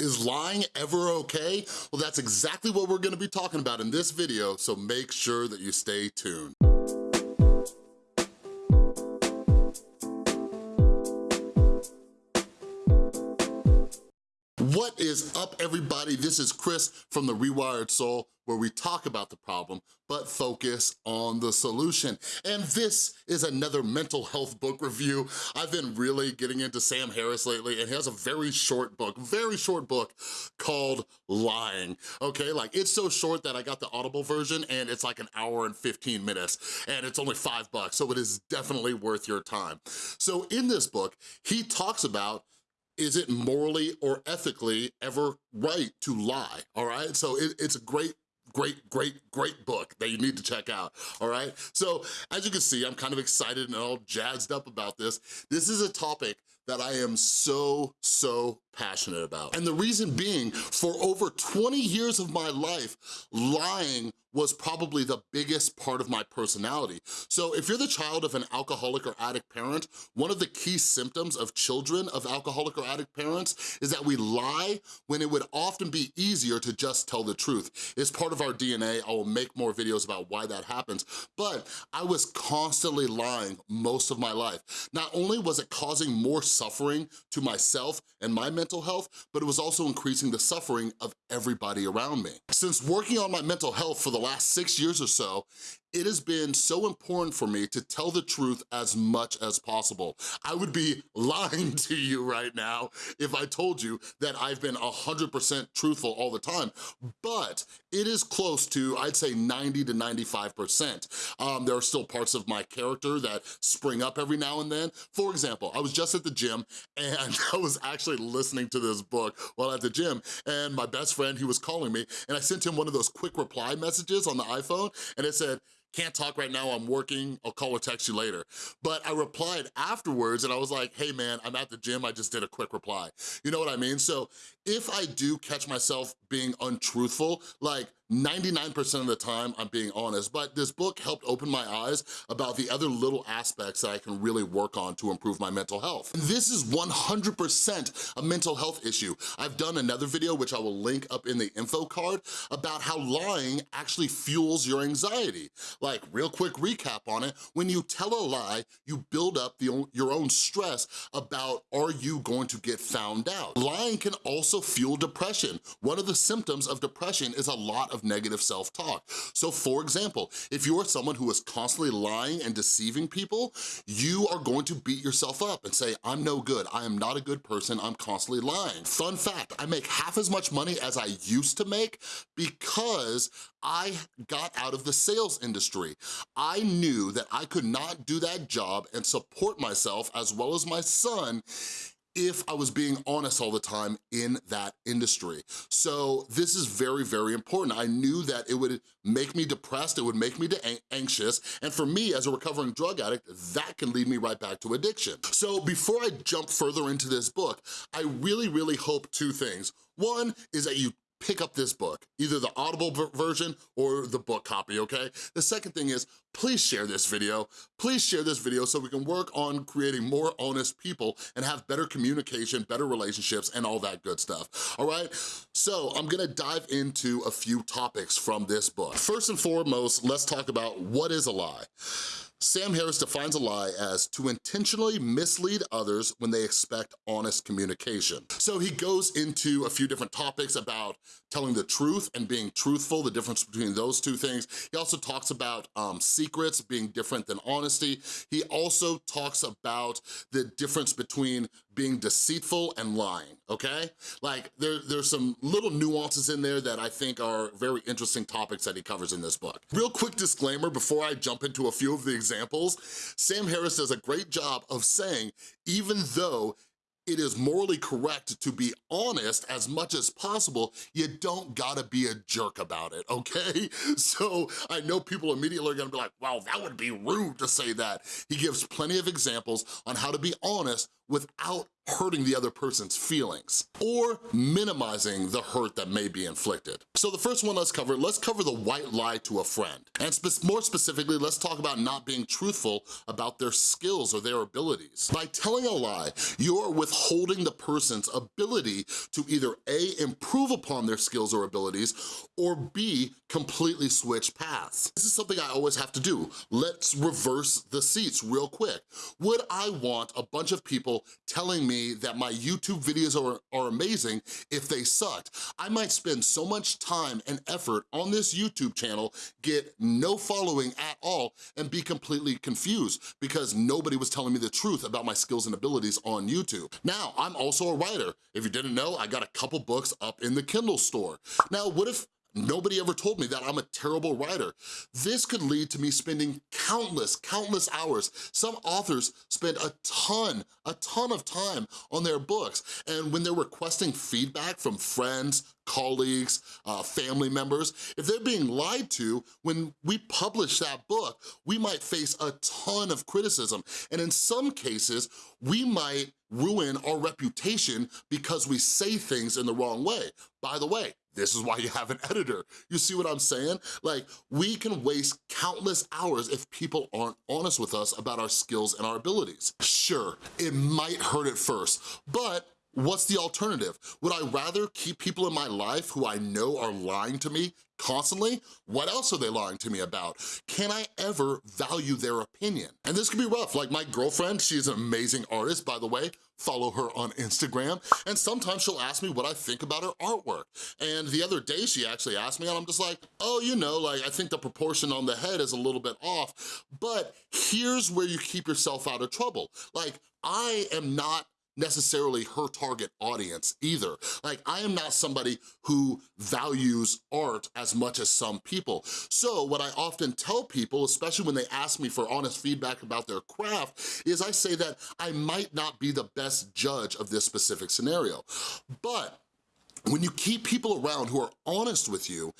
Is lying ever okay? Well, that's exactly what we're gonna be talking about in this video, so make sure that you stay tuned. What is up, everybody? This is Chris from The Rewired Soul, where we talk about the problem, but focus on the solution. And this is another mental health book review. I've been really getting into Sam Harris lately, and he has a very short book, very short book called Lying, okay? Like, it's so short that I got the Audible version, and it's like an hour and 15 minutes, and it's only five bucks, so it is definitely worth your time. So in this book, he talks about is it morally or ethically ever right to lie, all right? So it, it's a great great, great, great book that you need to check out, all right? So as you can see, I'm kind of excited and all jazzed up about this. This is a topic that I am so, so passionate about. And the reason being, for over 20 years of my life, lying was probably the biggest part of my personality. So if you're the child of an alcoholic or addict parent, one of the key symptoms of children of alcoholic or addict parents is that we lie when it would often be easier to just tell the truth. It's part of our DNA, I will make more videos about why that happens, but I was constantly lying most of my life. Not only was it causing more suffering to myself and my mental health, but it was also increasing the suffering of everybody around me. Since working on my mental health for the last six years or so, it has been so important for me to tell the truth as much as possible. I would be lying to you right now if I told you that I've been 100% truthful all the time, but it is close to, I'd say 90 to 95%. Um, there are still parts of my character that spring up every now and then. For example, I was just at the gym and I was actually listening to this book while at the gym and my best friend, he was calling me and I sent him one of those quick reply messages on the iPhone and it said, can't talk right now, I'm working, I'll call or text you later. But I replied afterwards and I was like, hey man, I'm at the gym, I just did a quick reply. You know what I mean? So if I do catch myself being untruthful, like 99% of the time I'm being honest, but this book helped open my eyes about the other little aspects that I can really work on to improve my mental health. And this is 100% a mental health issue. I've done another video, which I will link up in the info card, about how lying actually fuels your anxiety. Like, real quick recap on it, when you tell a lie, you build up the, your own stress about are you going to get found out. Lying can also fuel depression. One of the symptoms of depression is a lot of negative self-talk. So for example, if you're someone who is constantly lying and deceiving people, you are going to beat yourself up and say, I'm no good, I am not a good person, I'm constantly lying. Fun fact, I make half as much money as I used to make because I got out of the sales industry. I knew that I could not do that job and support myself as well as my son if I was being honest all the time in that industry. So this is very, very important. I knew that it would make me depressed, it would make me anxious, and for me as a recovering drug addict, that can lead me right back to addiction. So before I jump further into this book, I really, really hope two things. One is that you pick up this book, either the Audible version or the book copy, okay? The second thing is, please share this video. Please share this video so we can work on creating more honest people and have better communication, better relationships, and all that good stuff, all right? So I'm gonna dive into a few topics from this book. First and foremost, let's talk about what is a lie. Sam Harris defines a lie as to intentionally mislead others when they expect honest communication. So he goes into a few different topics about telling the truth and being truthful, the difference between those two things. He also talks about um, secrets being different than honesty. He also talks about the difference between being deceitful and lying, okay? Like, there, there's some little nuances in there that I think are very interesting topics that he covers in this book. Real quick disclaimer before I jump into a few of the examples, Sam Harris does a great job of saying, even though it is morally correct to be honest as much as possible, you don't gotta be a jerk about it, okay? So I know people immediately are gonna be like, wow, that would be rude to say that. He gives plenty of examples on how to be honest without hurting the other person's feelings or minimizing the hurt that may be inflicted. So the first one let's cover, let's cover the white lie to a friend. And spe more specifically, let's talk about not being truthful about their skills or their abilities. By telling a lie, you're withholding the person's ability to either A, improve upon their skills or abilities, or B, completely switch paths. This is something I always have to do. Let's reverse the seats real quick. Would I want a bunch of people telling me that my YouTube videos are, are amazing if they sucked? I might spend so much time and effort on this YouTube channel, get no following at all, and be completely confused because nobody was telling me the truth about my skills and abilities on YouTube. Now, I'm also a writer. If you didn't know, I got a couple books up in the Kindle store. Now, what if Nobody ever told me that I'm a terrible writer. This could lead to me spending countless, countless hours. Some authors spend a ton, a ton of time on their books. And when they're requesting feedback from friends, colleagues, uh, family members, if they're being lied to, when we publish that book, we might face a ton of criticism. And in some cases, we might ruin our reputation because we say things in the wrong way. By the way, this is why you have an editor. You see what I'm saying? Like, we can waste countless hours if people aren't honest with us about our skills and our abilities. Sure, it might hurt at first, but What's the alternative? Would I rather keep people in my life who I know are lying to me constantly? What else are they lying to me about? Can I ever value their opinion? And this can be rough, like my girlfriend, she's an amazing artist, by the way, follow her on Instagram, and sometimes she'll ask me what I think about her artwork. And the other day she actually asked me, and I'm just like, oh, you know, like I think the proportion on the head is a little bit off, but here's where you keep yourself out of trouble. Like, I am not necessarily her target audience either. Like, I am not somebody who values art as much as some people. So what I often tell people, especially when they ask me for honest feedback about their craft, is I say that I might not be the best judge of this specific scenario. But when you keep people around who are honest with you,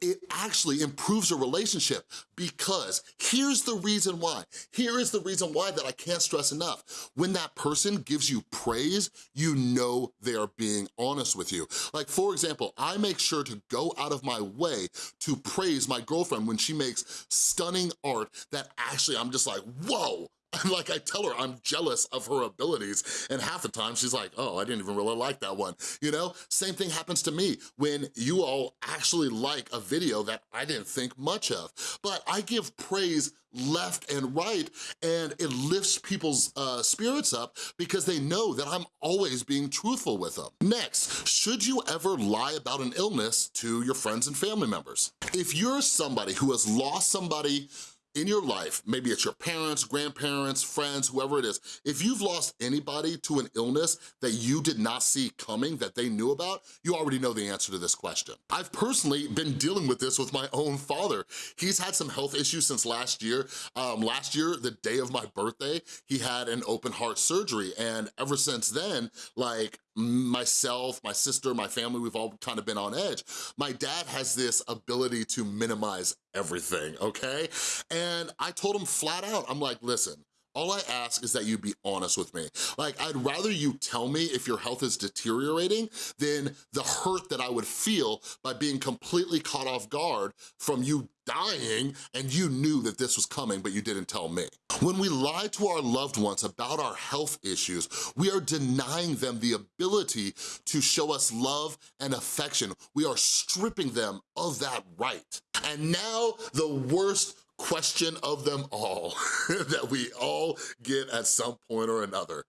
it actually improves your relationship because here's the reason why. Here is the reason why that I can't stress enough. When that person gives you praise, you know they are being honest with you. Like for example, I make sure to go out of my way to praise my girlfriend when she makes stunning art that actually I'm just like, whoa, like I tell her I'm jealous of her abilities and half the time she's like, oh, I didn't even really like that one, you know? Same thing happens to me when you all actually like a video that I didn't think much of, but I give praise left and right and it lifts people's uh, spirits up because they know that I'm always being truthful with them. Next, should you ever lie about an illness to your friends and family members? If you're somebody who has lost somebody in your life, maybe it's your parents, grandparents, friends, whoever it is, if you've lost anybody to an illness that you did not see coming, that they knew about, you already know the answer to this question. I've personally been dealing with this with my own father. He's had some health issues since last year. Um, last year, the day of my birthday, he had an open heart surgery, and ever since then, like, myself, my sister, my family, we've all kind of been on edge. My dad has this ability to minimize everything, okay? And I told him flat out, I'm like, listen, all I ask is that you be honest with me. Like, I'd rather you tell me if your health is deteriorating than the hurt that I would feel by being completely caught off guard from you dying and you knew that this was coming, but you didn't tell me. When we lie to our loved ones about our health issues, we are denying them the ability to show us love and affection. We are stripping them of that right. And now the worst question of them all that we all get at some point or another.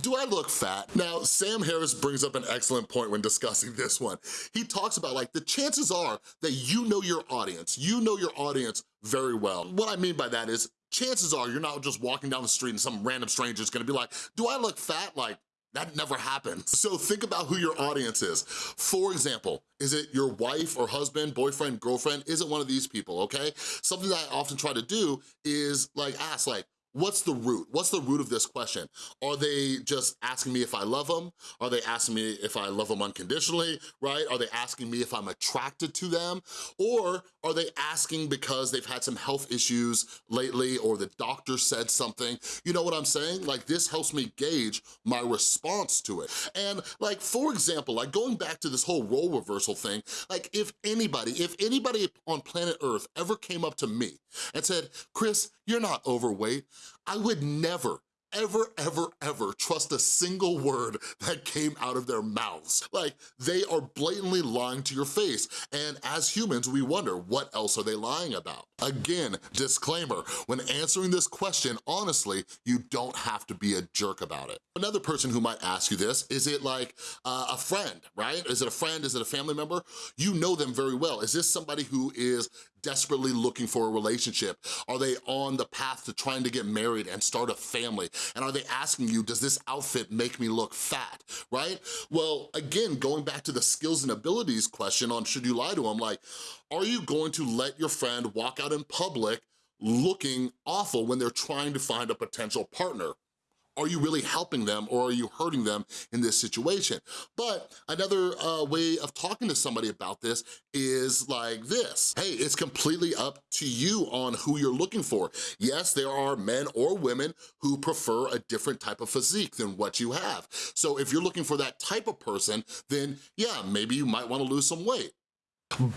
Do I look fat? Now, Sam Harris brings up an excellent point when discussing this one. He talks about like, the chances are that you know your audience. You know your audience very well. What I mean by that is, chances are you're not just walking down the street and some random stranger is gonna be like, do I look fat? Like, that never happens. So think about who your audience is. For example, is it your wife or husband, boyfriend, girlfriend? Is it one of these people, okay? Something that I often try to do is like ask like, what's the root? What's the root of this question? Are they just asking me if I love them? Are they asking me if I love them unconditionally, right? Are they asking me if I'm attracted to them? Or are they asking because they've had some health issues lately or the doctor said something? You know what I'm saying? Like this helps me gauge my response to it. And like, for example, like going back to this whole role reversal thing, like if anybody, if anybody on planet Earth ever came up to me and said, Chris, you're not overweight, I would never, ever, ever, ever trust a single word that came out of their mouths. Like, they are blatantly lying to your face. And as humans, we wonder, what else are they lying about? Again, disclaimer, when answering this question, honestly, you don't have to be a jerk about it. Another person who might ask you this, is it like uh, a friend, right? Is it a friend, is it a family member? You know them very well. Is this somebody who is desperately looking for a relationship? Are they on the path to trying to get married and start a family? And are they asking you, does this outfit make me look fat, right? Well, again, going back to the skills and abilities question on should you lie to them, like, are you going to let your friend walk out in public looking awful when they're trying to find a potential partner? Are you really helping them or are you hurting them in this situation? But another uh, way of talking to somebody about this is like this. Hey, it's completely up to you on who you're looking for. Yes, there are men or women who prefer a different type of physique than what you have. So if you're looking for that type of person, then yeah, maybe you might wanna lose some weight.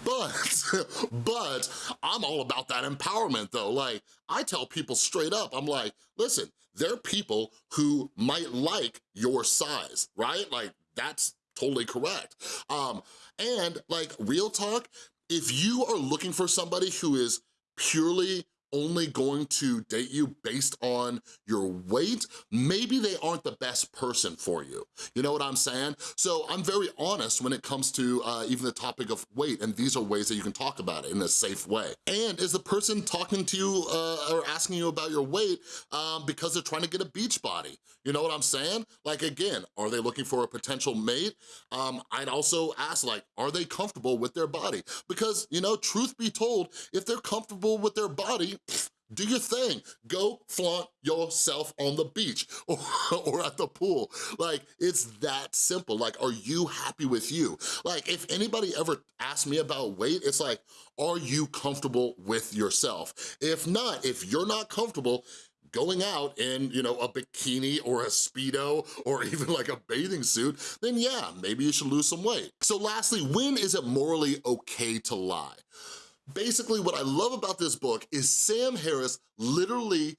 But, but I'm all about that empowerment though. Like, I tell people straight up, I'm like, listen, there are people who might like your size, right? Like, that's totally correct. Um, and like, real talk, if you are looking for somebody who is purely only going to date you based on your weight, maybe they aren't the best person for you. You know what I'm saying? So I'm very honest when it comes to uh, even the topic of weight, and these are ways that you can talk about it in a safe way. And is the person talking to you uh, or asking you about your weight um, because they're trying to get a beach body? You know what I'm saying? Like again, are they looking for a potential mate? Um, I'd also ask like, are they comfortable with their body? Because, you know, truth be told, if they're comfortable with their body, do your thing. Go flaunt yourself on the beach or, or at the pool. Like, it's that simple. Like, are you happy with you? Like, if anybody ever asks me about weight, it's like, are you comfortable with yourself? If not, if you're not comfortable, going out in, you know, a bikini or a Speedo or even like a bathing suit, then yeah, maybe you should lose some weight. So lastly, when is it morally okay to lie? Basically, what I love about this book is Sam Harris literally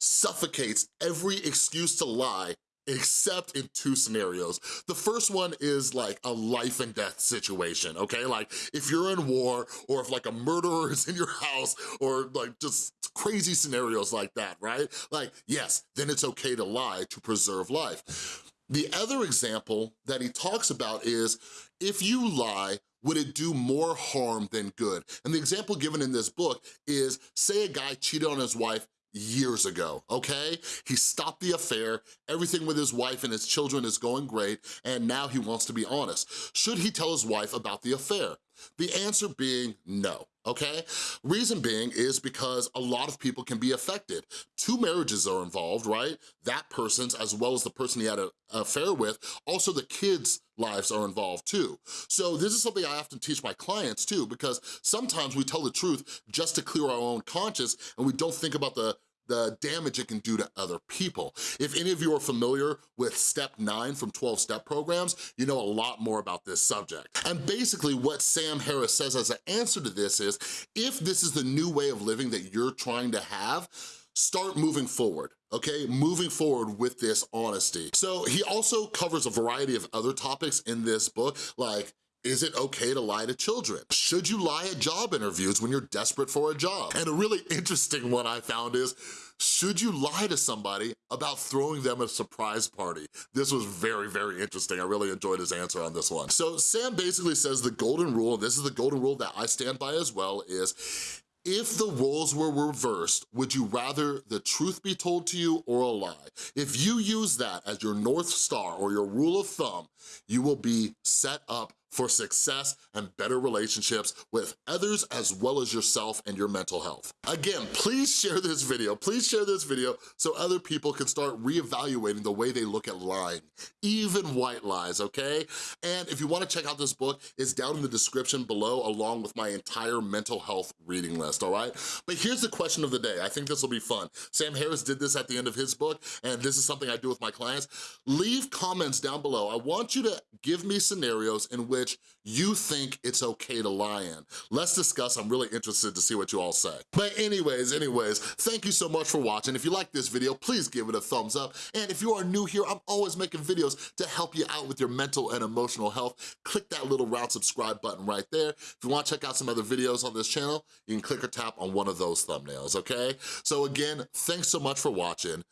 suffocates every excuse to lie except in two scenarios. The first one is like a life and death situation, okay? Like if you're in war or if like a murderer is in your house or like just crazy scenarios like that, right? Like, yes, then it's okay to lie to preserve life. The other example that he talks about is if you lie would it do more harm than good? And the example given in this book is, say a guy cheated on his wife years ago, okay? He stopped the affair, everything with his wife and his children is going great, and now he wants to be honest. Should he tell his wife about the affair? The answer being no, okay? Reason being is because a lot of people can be affected. Two marriages are involved, right? That person's as well as the person he had an affair with, also the kids' lives are involved too. So this is something I often teach my clients too, because sometimes we tell the truth just to clear our own conscience and we don't think about the the damage it can do to other people. If any of you are familiar with step nine from 12 step programs, you know a lot more about this subject. And basically what Sam Harris says as an answer to this is, if this is the new way of living that you're trying to have, start moving forward, okay? Moving forward with this honesty. So he also covers a variety of other topics in this book, like is it okay to lie to children? Should you lie at job interviews when you're desperate for a job? And a really interesting one I found is, should you lie to somebody about throwing them a surprise party? This was very, very interesting. I really enjoyed his answer on this one. So Sam basically says the golden rule, and this is the golden rule that I stand by as well, is if the roles were reversed, would you rather the truth be told to you or a lie? If you use that as your North Star or your rule of thumb, you will be set up for success and better relationships with others as well as yourself and your mental health. Again, please share this video. Please share this video so other people can start reevaluating the way they look at lying, even white lies, okay? And if you wanna check out this book, it's down in the description below along with my entire mental health reading list, all right? But here's the question of the day. I think this will be fun. Sam Harris did this at the end of his book, and this is something I do with my clients. Leave comments down below. I want you to give me scenarios in which you think it's okay to lie in. Let's discuss. I'm really interested to see what you all say. But anyways, anyways, thank you so much for watching. If you like this video, please give it a thumbs up. And if you are new here, I'm always making videos to help you out with your mental and emotional health. Click that little round subscribe button right there. If you wanna check out some other videos on this channel, you can click or tap on one of those thumbnails, okay? So again, thanks so much for watching.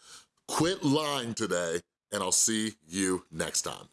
Quit lying today, and I'll see you next time.